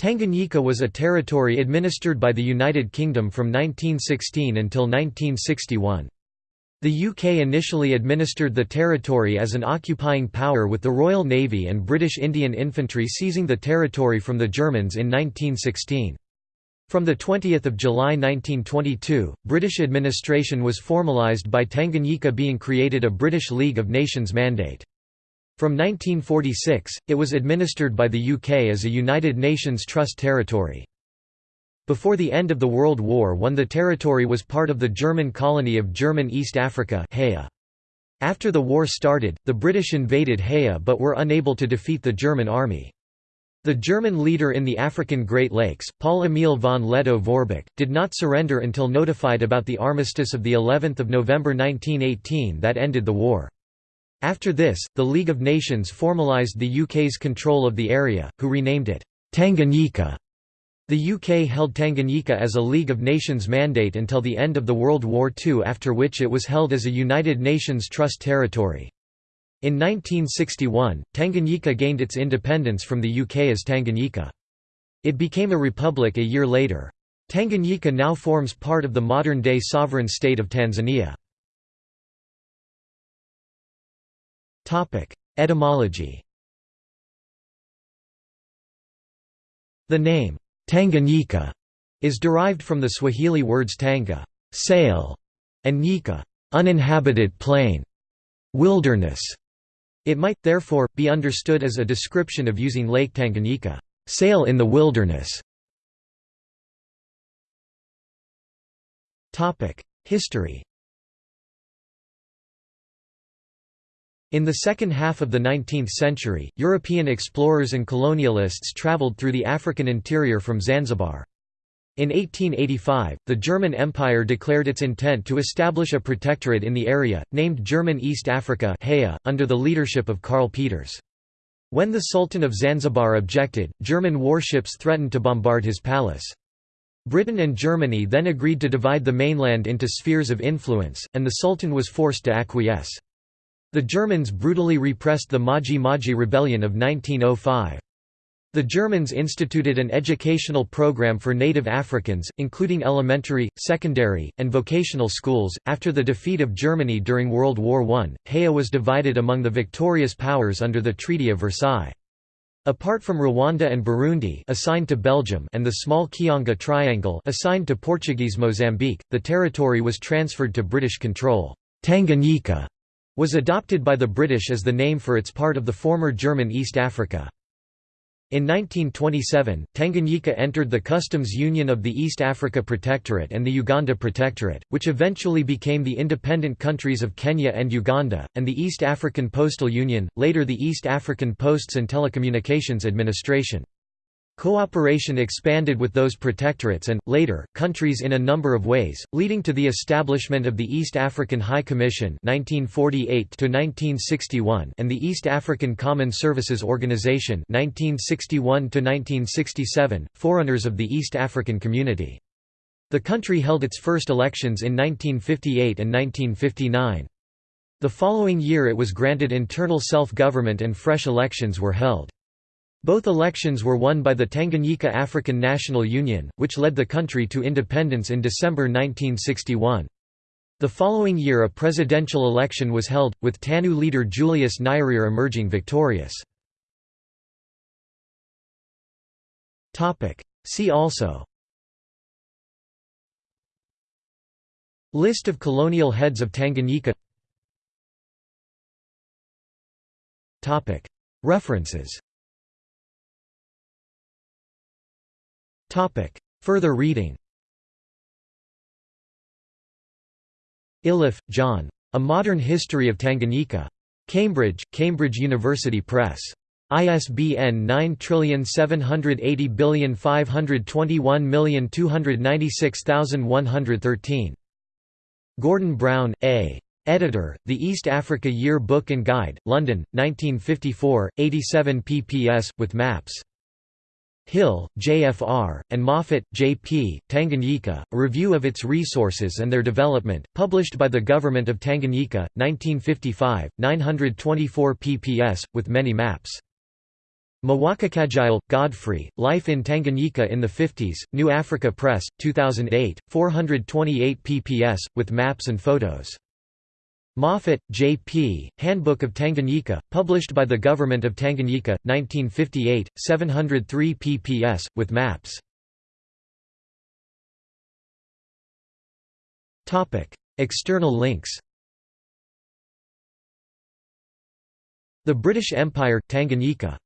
Tanganyika was a territory administered by the United Kingdom from 1916 until 1961. The UK initially administered the territory as an occupying power with the Royal Navy and British Indian Infantry seizing the territory from the Germans in 1916. From 20 July 1922, British administration was formalised by Tanganyika being created a British League of Nations mandate. From 1946, it was administered by the UK as a United Nations Trust territory. Before the end of the World War I the territory was part of the German colony of German East Africa After the war started, the British invaded Haya but were unable to defeat the German army. The German leader in the African Great Lakes, Paul Emil von Lettow-Vorbeck, did not surrender until notified about the armistice of of November 1918 that ended the war. After this, the League of Nations formalised the UK's control of the area, who renamed it Tanganyika. The UK held Tanganyika as a League of Nations mandate until the end of the World War II after which it was held as a United Nations Trust territory. In 1961, Tanganyika gained its independence from the UK as Tanganyika. It became a republic a year later. Tanganyika now forms part of the modern-day sovereign state of Tanzania. Etymology The name, Tanganyika, is derived from the Swahili words tanga sail", and nyika uninhabited plain, wilderness. It might, therefore, be understood as a description of using Lake Tanganyika sail in the wilderness. History In the second half of the 19th century, European explorers and colonialists traveled through the African interior from Zanzibar. In 1885, the German Empire declared its intent to establish a protectorate in the area, named German East Africa under the leadership of Karl Peters. When the Sultan of Zanzibar objected, German warships threatened to bombard his palace. Britain and Germany then agreed to divide the mainland into spheres of influence, and the Sultan was forced to acquiesce. The Germans brutally repressed the Maji Maji Rebellion of 1905. The Germans instituted an educational program for native Africans, including elementary, secondary, and vocational schools. After the defeat of Germany during World War I, Haya was divided among the victorious powers under the Treaty of Versailles. Apart from Rwanda and Burundi assigned to Belgium and the small Kiunga Triangle assigned to Portuguese Mozambique, the territory was transferred to British control. Tanganyika was adopted by the British as the name for its part of the former German East Africa. In 1927, Tanganyika entered the Customs Union of the East Africa Protectorate and the Uganda Protectorate, which eventually became the independent countries of Kenya and Uganda, and the East African Postal Union, later the East African Posts and Telecommunications Administration. Cooperation expanded with those protectorates and, later, countries in a number of ways, leading to the establishment of the East African High Commission 1948 and the East African Common Services Organization 1961 forerunners of the East African Community. The country held its first elections in 1958 and 1959. The following year it was granted internal self-government and fresh elections were held. Both elections were won by the Tanganyika African National Union, which led the country to independence in December 1961. The following year a presidential election was held, with TANU leader Julius Nyerere emerging victorious. See also List of colonial heads of Tanganyika References Further reading Iliffe, John. A Modern History of Tanganyika. Cambridge, Cambridge University Press. ISBN 9780521296113. Gordon Brown, A. Editor, The East Africa Year Book and Guide, London, 1954, 87 pp.s, with maps. Hill, J.F.R., and Moffat, J.P., Tanganyika, A Review of Its Resources and Their Development, published by the Government of Tanganyika, 1955, 924 pp.s, with many maps. Mwakikagile, Godfrey, Life in Tanganyika in the 50s, New Africa Press, 2008, 428 pp.s, with maps and photos. Moffat, J. P., Handbook of Tanganyika, published by the Government of Tanganyika, 1958, 703 pp.s, with maps. External links The British Empire, Tanganyika